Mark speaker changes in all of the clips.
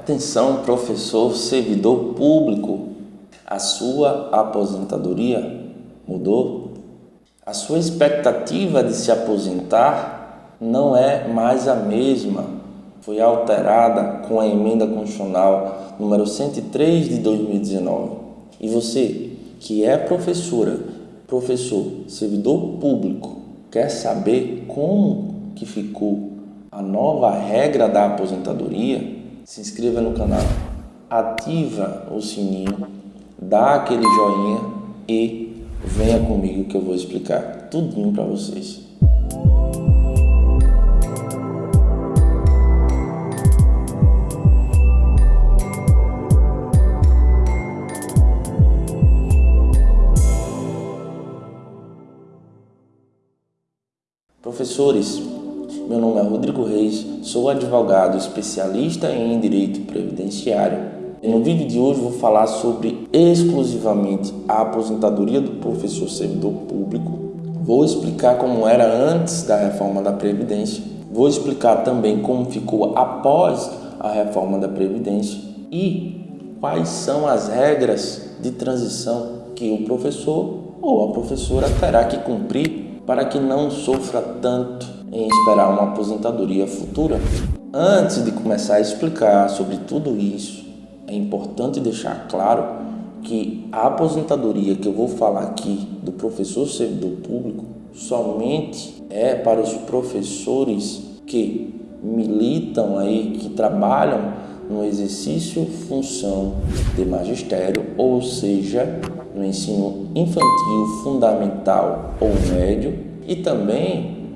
Speaker 1: Atenção, professor, servidor público, a sua aposentadoria mudou? A sua expectativa de se aposentar não é mais a mesma. Foi alterada com a emenda constitucional número 103 de 2019. E você, que é professora, professor, servidor público, quer saber como que ficou a nova regra da aposentadoria? Se inscreva no canal, ativa o sininho, dá aquele joinha e venha comigo que eu vou explicar tudinho para vocês. Professores, meu nome é Rodrigo Reis, sou advogado especialista em Direito Previdenciário. No vídeo de hoje vou falar sobre exclusivamente a aposentadoria do professor servidor público. Vou explicar como era antes da reforma da Previdência. Vou explicar também como ficou após a reforma da Previdência e quais são as regras de transição que o professor ou a professora terá que cumprir para que não sofra tanto em esperar uma aposentadoria futura. Antes de começar a explicar sobre tudo isso, é importante deixar claro que a aposentadoria que eu vou falar aqui do professor servidor público somente é para os professores que militam aí, que trabalham no exercício função de magistério, ou seja, no ensino infantil, fundamental ou médio, e também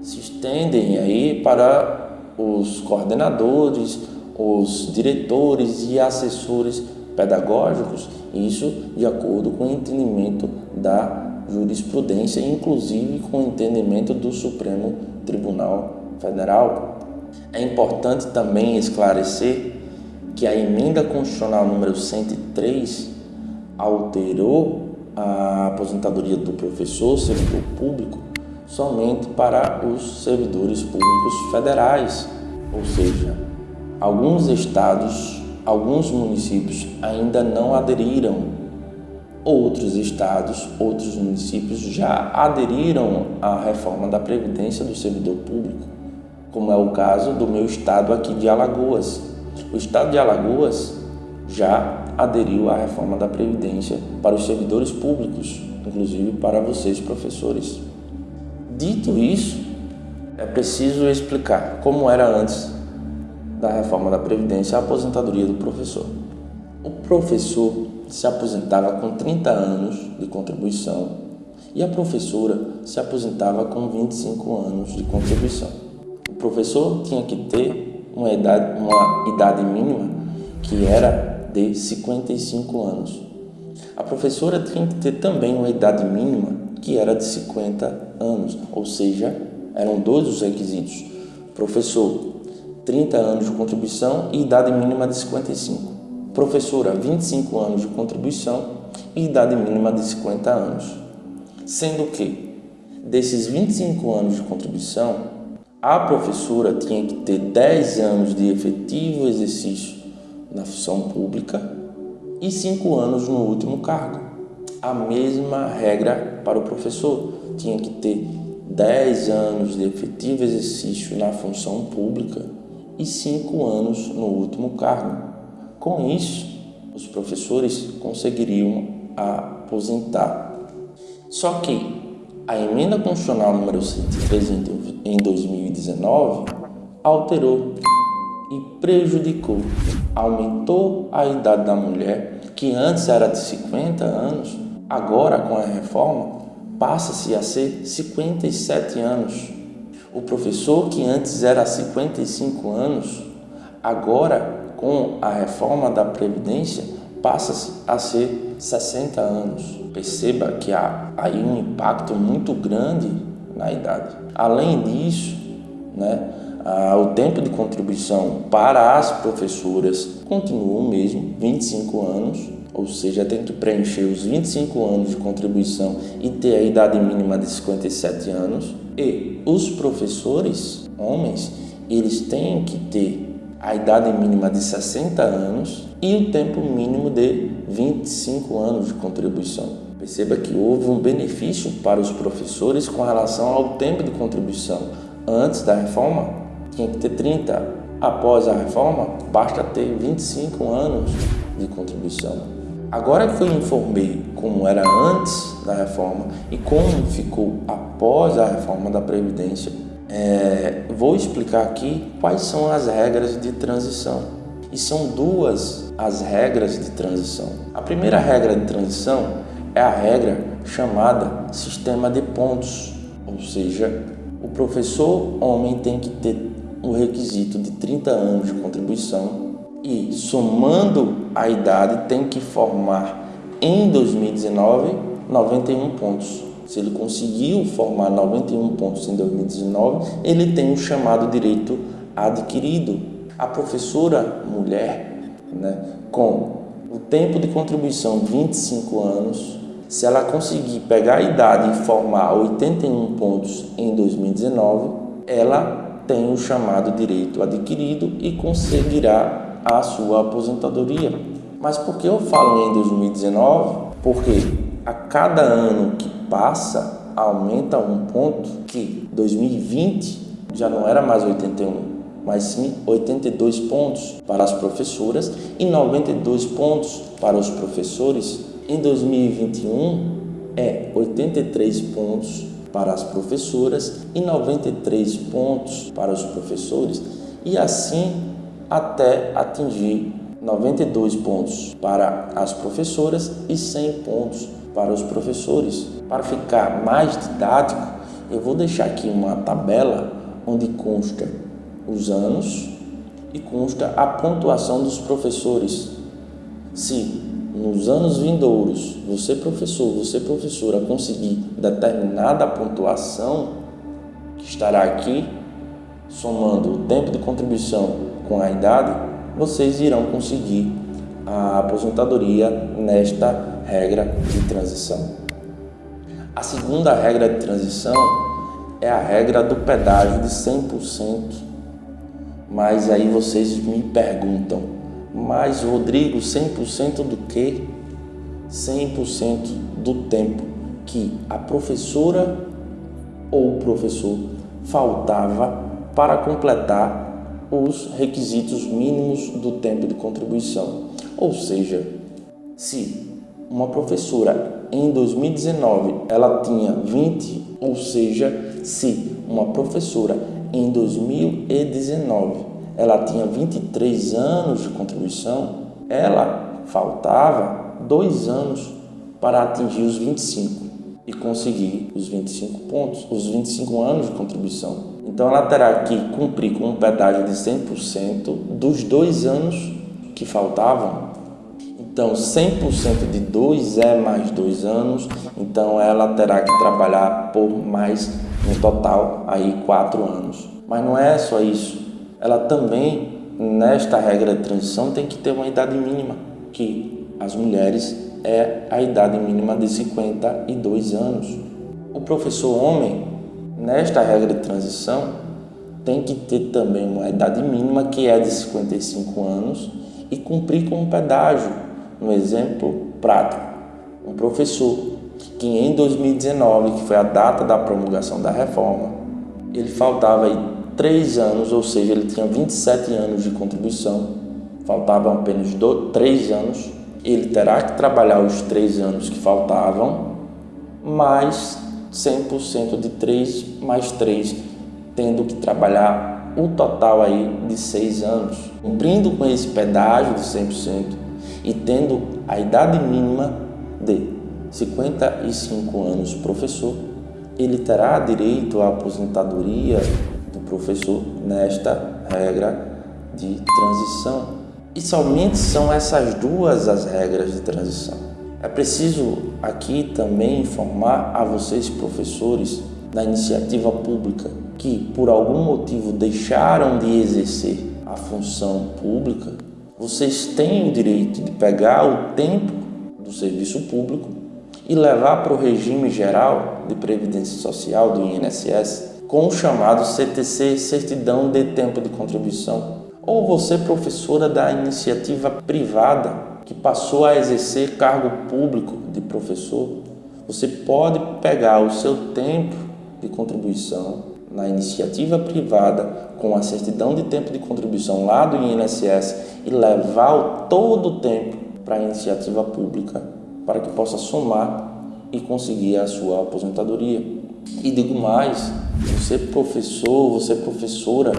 Speaker 1: se estendem aí para os coordenadores, os diretores e assessores pedagógicos, isso de acordo com o entendimento da jurisprudência, inclusive com o entendimento do Supremo Tribunal Federal. É importante também esclarecer que a emenda constitucional número 103 alterou a aposentadoria do professor servidor público somente para os servidores públicos federais, ou seja, alguns estados, alguns municípios ainda não aderiram. Outros estados, outros municípios já aderiram à reforma da Previdência do servidor público, como é o caso do meu estado aqui de Alagoas. O estado de Alagoas já aderiu à reforma da Previdência para os servidores públicos, inclusive para vocês, professores. Dito isso, é preciso explicar como era antes da reforma da Previdência a aposentadoria do professor. O professor se aposentava com 30 anos de contribuição e a professora se aposentava com 25 anos de contribuição. O professor tinha que ter uma idade, uma idade mínima que era de 55 anos. A professora tinha que ter também uma idade mínima que era de 50 anos, ou seja, eram dois os requisitos. Professor, 30 anos de contribuição e idade mínima de 55. Professora, 25 anos de contribuição e idade mínima de 50 anos. Sendo que, desses 25 anos de contribuição, a professora tinha que ter 10 anos de efetivo exercício na função pública e 5 anos no último cargo a mesma regra para o professor. Tinha que ter 10 anos de efetivo exercício na função pública e 5 anos no último cargo. Com isso, os professores conseguiriam aposentar. Só que a emenda constitucional número 103 em 2019 alterou e prejudicou, aumentou a idade da mulher, que antes era de 50 anos, Agora, com a reforma, passa-se a ser 57 anos. O professor que antes era 55 anos, agora com a reforma da Previdência, passa-se a ser 60 anos. Perceba que há aí um impacto muito grande na idade. Além disso, né, o tempo de contribuição para as professoras continua o mesmo, 25 anos, ou seja, tem que preencher os 25 anos de contribuição e ter a idade mínima de 57 anos. E os professores, homens, eles têm que ter a idade mínima de 60 anos e o tempo mínimo de 25 anos de contribuição. Perceba que houve um benefício para os professores com relação ao tempo de contribuição. Antes da reforma, tinha que ter 30. Após a reforma, basta ter 25 anos de contribuição. Agora que eu informei como era antes da reforma e como ficou após a reforma da Previdência, é, vou explicar aqui quais são as regras de transição. E são duas as regras de transição. A primeira regra de transição é a regra chamada sistema de pontos, ou seja, o professor homem tem que ter o requisito de 30 anos de contribuição e, somando a idade, tem que formar em 2019 91 pontos. Se ele conseguiu formar 91 pontos em 2019, ele tem o chamado direito adquirido. A professora mulher, né, com o tempo de contribuição 25 anos, se ela conseguir pegar a idade e formar 81 pontos em 2019, ela tem o chamado direito adquirido e conseguirá a sua aposentadoria. Mas por que eu falo em 2019? Porque a cada ano que passa, aumenta um ponto que 2020 já não era mais 81, mas sim 82 pontos para as professoras e 92 pontos para os professores. Em 2021 é 83 pontos para as professoras e 93 pontos para os professores e assim até atingir 92 pontos para as professoras e 100 pontos para os professores. Para ficar mais didático, eu vou deixar aqui uma tabela onde consta os anos e consta a pontuação dos professores. Se nos anos vindouros você professor, você professora conseguir determinada pontuação que estará aqui somando o tempo de contribuição com a idade, vocês irão conseguir a aposentadoria nesta regra de transição. A segunda regra de transição é a regra do pedágio de 100%. Mas aí vocês me perguntam, mas Rodrigo, 100% do que? 100% do tempo que a professora ou o professor faltava para completar os requisitos mínimos do tempo de contribuição. Ou seja, se uma professora em 2019 ela tinha 20, ou seja, se uma professora em 2019 ela tinha 23 anos de contribuição, ela faltava dois anos para atingir os 25 e conseguir os 25 pontos, os 25 anos de contribuição. Então ela terá que cumprir com um pedágio de 100% dos dois anos que faltavam então, 100% de 2 é mais 2 anos, então ela terá que trabalhar por mais, no total, aí 4 anos. Mas não é só isso, ela também, nesta regra de transição, tem que ter uma idade mínima, que as mulheres é a idade mínima de 52 anos. O professor homem, nesta regra de transição, tem que ter também uma idade mínima que é de 55 anos e cumprir com um pedágio um exemplo prático, um professor que em 2019, que foi a data da promulgação da reforma, ele faltava aí três anos, ou seja, ele tinha 27 anos de contribuição, faltavam apenas dois, três anos, ele terá que trabalhar os três anos que faltavam, mais 100% de 3 mais 3, tendo que trabalhar o total aí de seis anos. Cumprindo com esse pedágio de 100%, e tendo a idade mínima de 55 anos professor, ele terá direito à aposentadoria do professor nesta regra de transição. E somente são essas duas as regras de transição. É preciso aqui também informar a vocês, professores da iniciativa pública, que por algum motivo deixaram de exercer a função pública vocês têm o direito de pegar o tempo do serviço público e levar para o regime geral de previdência social do INSS com o chamado CTC, certidão de tempo de contribuição. Ou você, professora da iniciativa privada, que passou a exercer cargo público de professor, você pode pegar o seu tempo de contribuição na iniciativa privada com a certidão de tempo de contribuição lá do INSS e levar todo o tempo para a iniciativa pública para que possa somar e conseguir a sua aposentadoria. E digo mais, você professor, você professora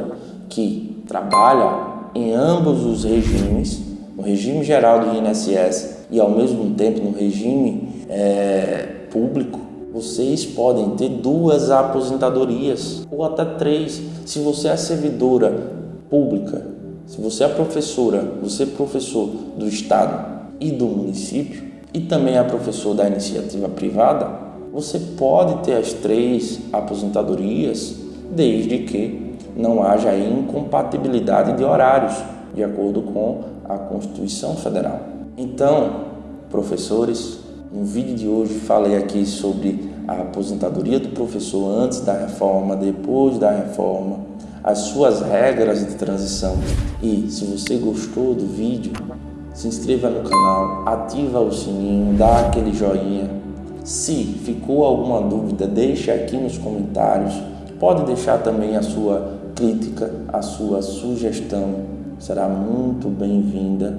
Speaker 1: que trabalha em ambos os regimes, no regime geral do INSS e ao mesmo tempo no regime é, público, vocês podem ter duas aposentadorias ou até três. Se você é servidora pública, se você é professora, você é professor do Estado e do município e também é professor da iniciativa privada, você pode ter as três aposentadorias desde que não haja incompatibilidade de horários, de acordo com a Constituição Federal. Então, professores, no vídeo de hoje falei aqui sobre a aposentadoria do professor antes da reforma, depois da reforma, as suas regras de transição. E se você gostou do vídeo, se inscreva no canal, ativa o sininho, dá aquele joinha. Se ficou alguma dúvida, deixe aqui nos comentários. Pode deixar também a sua crítica, a sua sugestão. Será muito bem-vinda.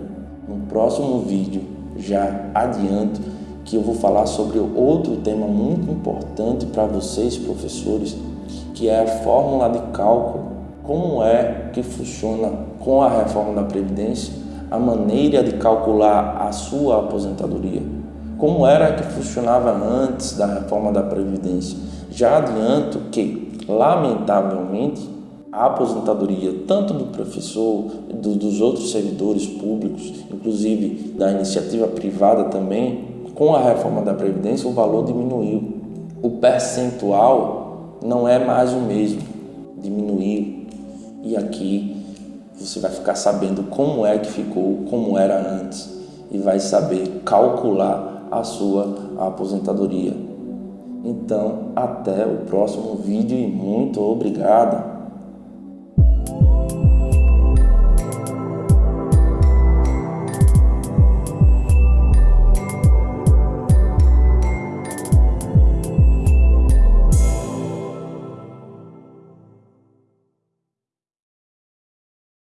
Speaker 1: No próximo vídeo, já adianto que eu vou falar sobre outro tema muito importante para vocês, professores, que é a fórmula de cálculo. Como é que funciona com a reforma da Previdência a maneira de calcular a sua aposentadoria? Como era que funcionava antes da reforma da Previdência? Já adianto que, lamentavelmente, a aposentadoria tanto do professor, do, dos outros servidores públicos, inclusive da iniciativa privada também, com a reforma da Previdência, o valor diminuiu. O percentual não é mais o mesmo, diminuiu. E aqui você vai ficar sabendo como é que ficou, como era antes, e vai saber calcular a sua aposentadoria. Então, até o próximo vídeo e muito obrigado!